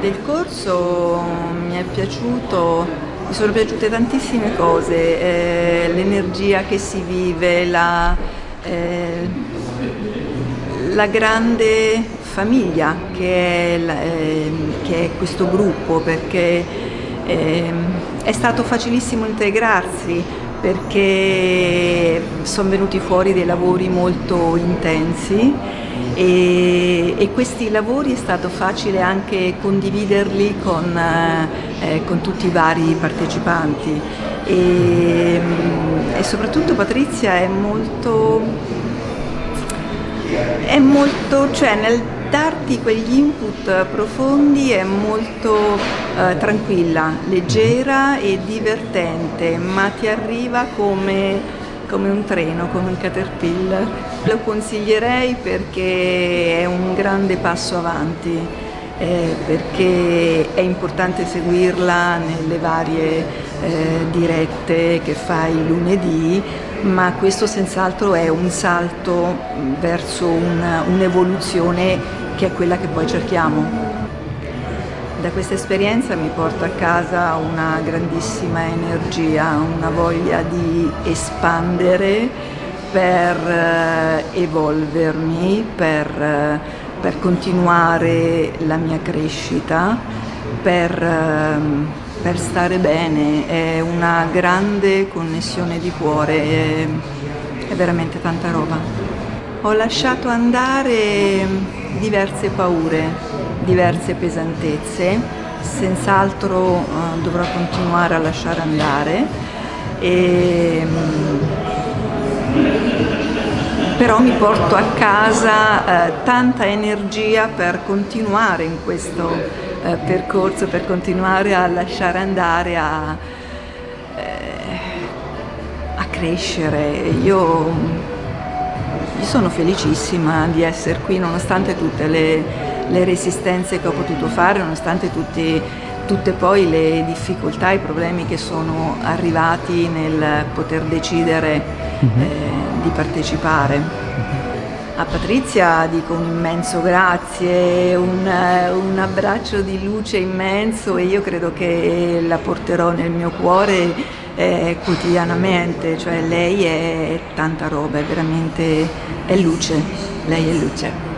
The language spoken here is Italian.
Del corso mi è piaciuto, mi sono piaciute tantissime cose, eh, l'energia che si vive, la, eh, la grande famiglia che è, eh, che è, questo gruppo, perché ehm, è stato facilissimo integrarsi, perché sono venuti fuori dei lavori molto intensi e, e, questi lavori è stato facile anche condividerli con, eh, con tutti i vari partecipanti. E, e, soprattutto Patrizia è molto, è molto, cioè nel darti quegli input profondi è molto eh, tranquilla, leggera e divertente, ma ti arriva come come un treno, come un caterpillar. Lo consiglierei perché è un grande passo avanti, eh, perché è importante seguirla nelle varie eh, dirette che fai lunedì, ma questo senz'altro è un salto verso un'evoluzione un che è quella che poi cerchiamo. Da questa esperienza mi porto a casa una grandissima energia, una voglia di espandere per eh, evolvermi, per, per, continuare la mia crescita, per, ehm, per, stare bene. È una grande connessione di cuore, è, è veramente tanta roba. Ho lasciato andare diverse paure, diverse pesantezze, senz'altro eh, dovrò continuare a lasciare andare, e, mm, però mi porto a casa eh, tanta energia per continuare in questo eh, percorso, per continuare a lasciare andare, a, eh, a crescere. Io io sono felicissima di essere qui nonostante tutte le, le resistenze che ho potuto fare, nonostante tutti, tutte poi le difficoltà, i problemi che sono arrivati nel poter decidere mhm. eh, di partecipare. A Patrizia dico un immenso grazie, un, un, abbraccio di luce immenso e io credo che la porterò nel mio cuore eh, quotidianamente, cioè lei è tanta roba, è veramente è luce, lei è luce.